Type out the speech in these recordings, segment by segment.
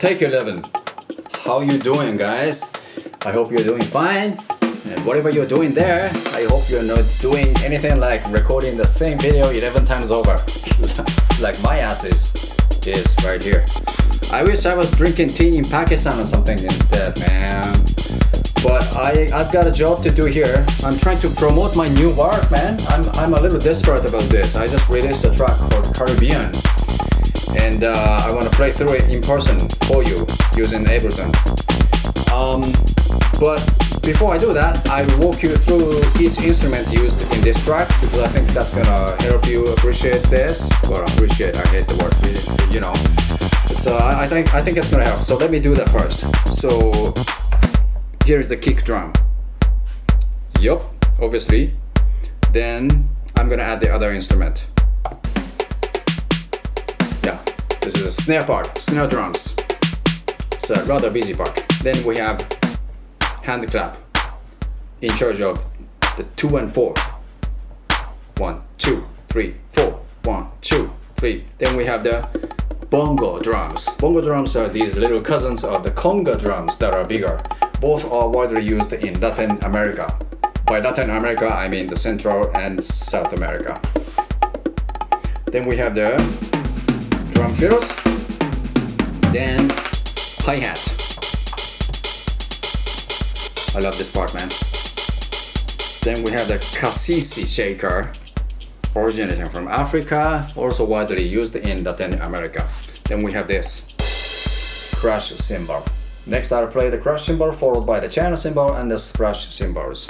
Take 11. How you doing guys? I hope you're doing fine. And whatever you're doing there, I hope you're not doing anything like recording the same video 11 times over. like my ass is, is right here. I wish I was drinking tea in Pakistan or something instead, man. But I, I've got a job to do here. I'm trying to promote my new work, man. I'm, I'm a little desperate about this. I just released a track called Caribbean and uh, I want to play through it in person for you using Ableton. Um, but before I do that, I will walk you through each instrument used in this track because I think that's gonna help you appreciate this. Well, appreciate, I hate the word, you know. It's, uh, I think I think it's gonna help. So let me do that first. So here is the kick drum. Yup, obviously. Then I'm gonna add the other instrument. This is a snare part, snare drums. It's a rather busy part. Then we have hand clap in charge of the two and four. One, two, three, four. One, two, three. Then we have the bongo drums. Bongo drums are these little cousins of the conga drums that are bigger. Both are widely used in Latin America. By Latin America, I mean the Central and South America. Then we have the drum then hi-hat. I love this part, man. Then we have the caxixi shaker, originating from Africa, also widely used in Latin America. Then we have this crash cymbal. Next I'll play the crash cymbal followed by the China cymbal and the splash cymbals.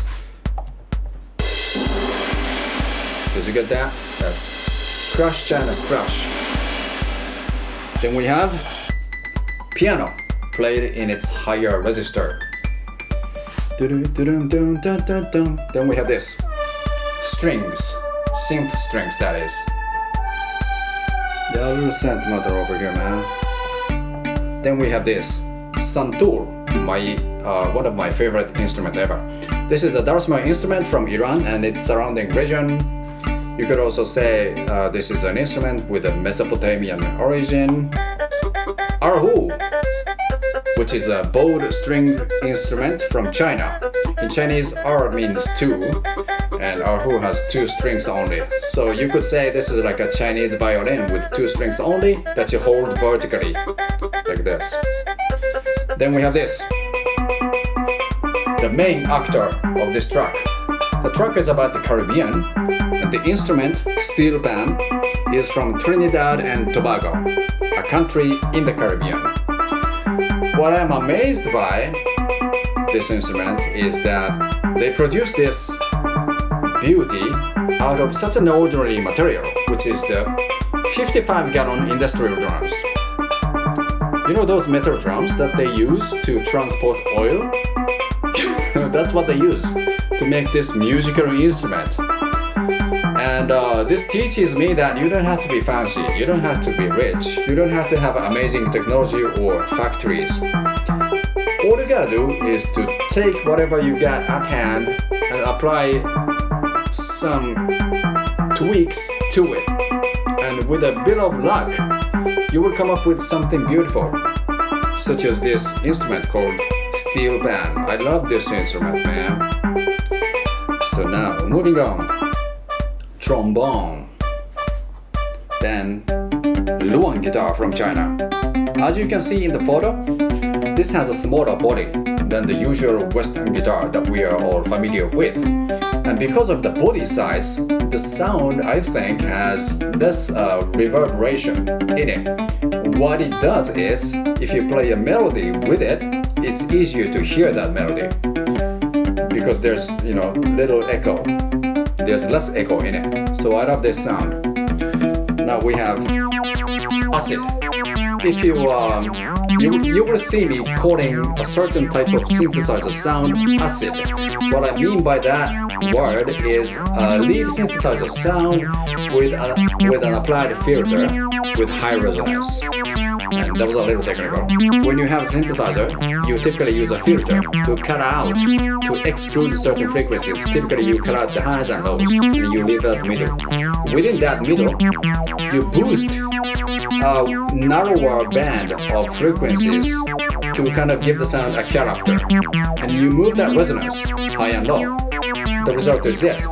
Did you get that? That's crash channel splash. Then we have piano played in its higher register. Then we have this strings, synth strings that is. Little synth motor over here, man. Then we have this santur, my uh, one of my favorite instruments ever. This is a dulcimer instrument from Iran and its surrounding region you could also say uh, this is an instrument with a Mesopotamian origin. Erhu, which is a bowed string instrument from China. In Chinese, ar means two, and erhu has two strings only. So you could say this is like a Chinese violin with two strings only that you hold vertically, like this. Then we have this, the main actor of this track. The track is about the Caribbean, the instrument, steel pan, is from Trinidad and Tobago, a country in the Caribbean. What I'm amazed by this instrument is that they produce this beauty out of such an ordinary material, which is the 55 gallon industrial drums. You know those metal drums that they use to transport oil? That's what they use to make this musical instrument. And uh, this teaches me that you don't have to be fancy, you don't have to be rich, you don't have to have amazing technology or factories. All you gotta do is to take whatever you got at hand and apply some tweaks to it. And with a bit of luck, you will come up with something beautiful, such as this instrument called steel pan. I love this instrument, man. So now, moving on. Trombone. Then, Luan guitar from China. As you can see in the photo, this has a smaller body than the usual Western guitar that we are all familiar with. And because of the body size, the sound I think has less uh, reverberation in it. What it does is, if you play a melody with it, it's easier to hear that melody because there's, you know, little echo. There's less echo in it. So I love this sound. Now we have acid. If you, um, you, you will see me calling a certain type of synthesizer sound acid. What I mean by that word is a lead synthesizer sound with, a, with an applied filter with high resonance. And that was a little technical. When you have a synthesizer, you typically use a filter to cut out, to exclude certain frequencies. Typically you cut out the highs and lows, and you leave that middle. Within that middle, you boost a narrower band of frequencies to kind of give the sound a character. And you move that resonance high and low. The result is this.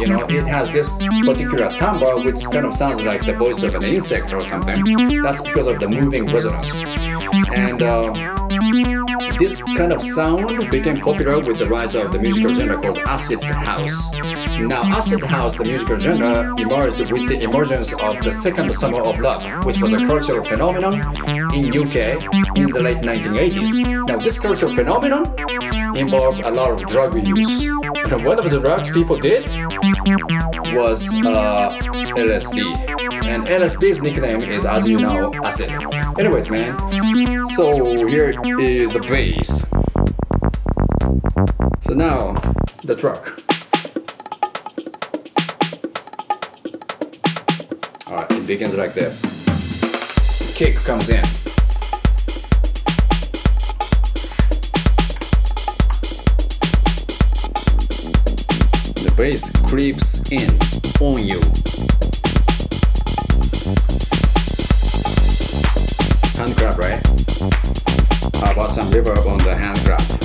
You know, it has this particular timbre which kind of sounds like the voice of an insect or something. That's because of the moving resonance. And uh, this kind of sound became popular with the rise of the musical genre called acid house. Now, acid house, the musical genre, emerged with the emergence of the second summer of love, which was a cultural phenomenon in UK in the late 1980s. Now, this cultural phenomenon involved a lot of drug use. And one of the drugs people did was uh, LSD. And LSD's nickname is, as you know, acid. Anyways, man, so here is the bass. So now, the truck. Alright, it begins like this. Kick comes in. Bass creeps in on you. Hand grab, right? How about some reverb on the hand grab?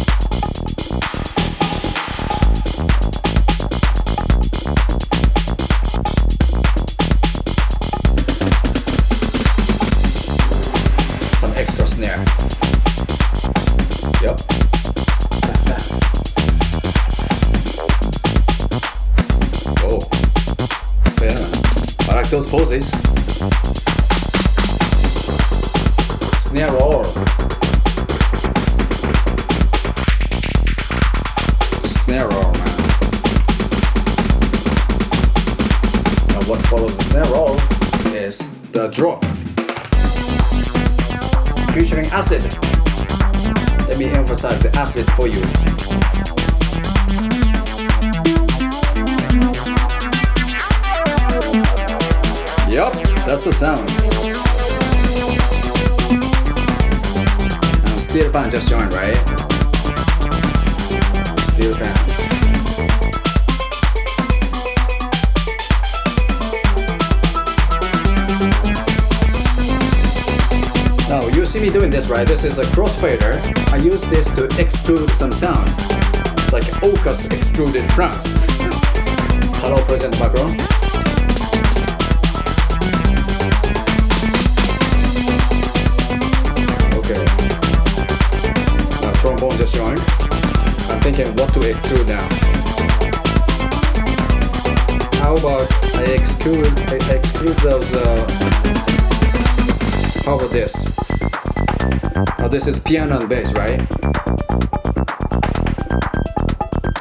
Those poses. Snare roll. Snare roll, man. And what follows the snare roll is the drop. Featuring acid. Let me emphasize the acid for you. That's the sound. And steel band just joined, right? Steel band. Now you see me doing this, right? This is a crossfader. I use this to extrude some sound, like AUKUS extruded France. Hello, President Macron. Thinking what to extrude now. How about I exclude I exclude those uh, how about this? Now this is piano and bass, right?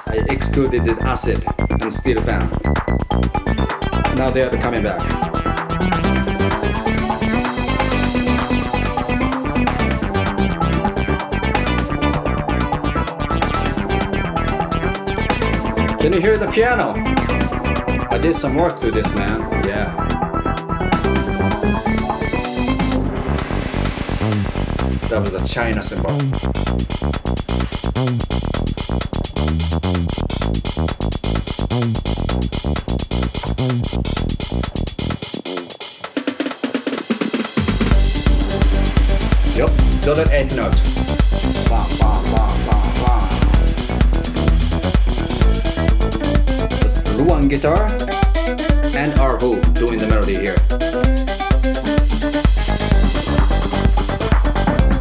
I excluded the acid and steel pan. Now they are coming back. Can you hear the piano? I did some work to this, man. Yeah. That was the China cymbal. Yup, dotted eighth note. Guitar and Erhu doing the melody here.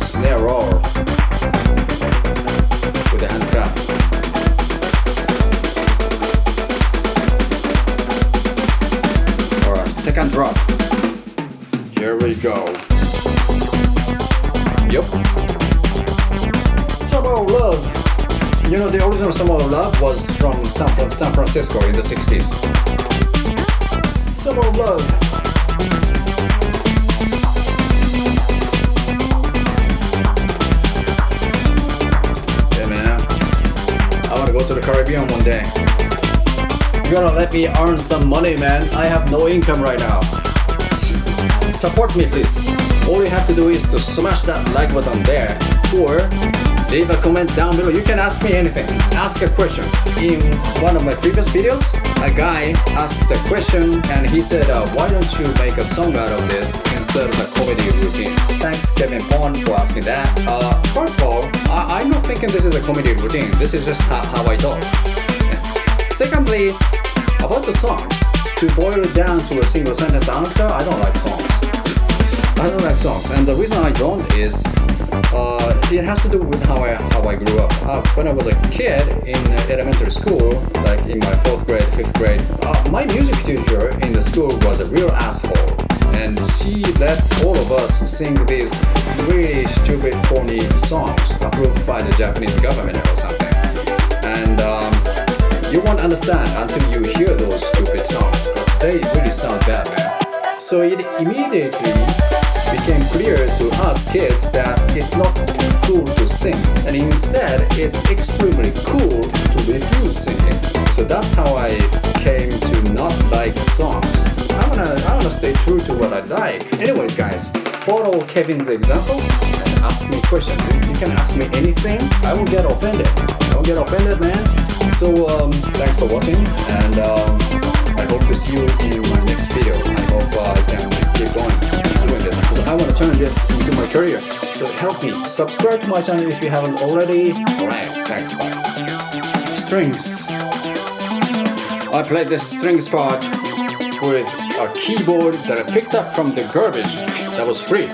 Snare roll with the hand clap. Alright, second drop. Here we go. Yup. Summer Love. You know, the original Summer of Love was from San, San Francisco in the 60s. Summer of Love. Yeah, man. I want to go to the Caribbean one day. You gotta let me earn some money, man. I have no income right now. Support me, please. all you have to do is to smash that like button there or leave a comment down below. You can ask me anything. Ask a question. In one of my previous videos, a guy asked a question and he said, uh, why don't you make a song out of this instead of a comedy routine? Thanks Kevin Pond for asking that. Uh, first of all, I am not thinking this is a comedy routine. This is just how, how I talk. Secondly, about the songs, to boil it down to a single sentence answer, I don't like songs. I don't like songs, and the reason I don't is uh, it has to do with how I how I grew up. Uh, when I was a kid in elementary school, like in my fourth grade, fifth grade, uh, my music teacher in the school was a real asshole, and she let all of us sing these really stupid, corny songs approved by the Japanese government or something. And um, you won't understand until you hear those stupid songs, but they really sound bad, man. So it immediately became clear to us kids that it's not cool to sing, and instead it's extremely cool to refuse singing. So that's how I came to not like songs. I wanna, I wanna stay true to what I like. Anyways, guys, follow Kevin's example and ask me questions. You can ask me anything. I won't get offended. Will get offended, man. So um, thanks for watching and um, hope to see you in my next video. I hope uh, I can keep going doing this because I want to turn this into my career. So help me. Subscribe to my channel if you haven't already. Alright, thanks, bye. Strings. I played this strings part with a keyboard that I picked up from the garbage that was free.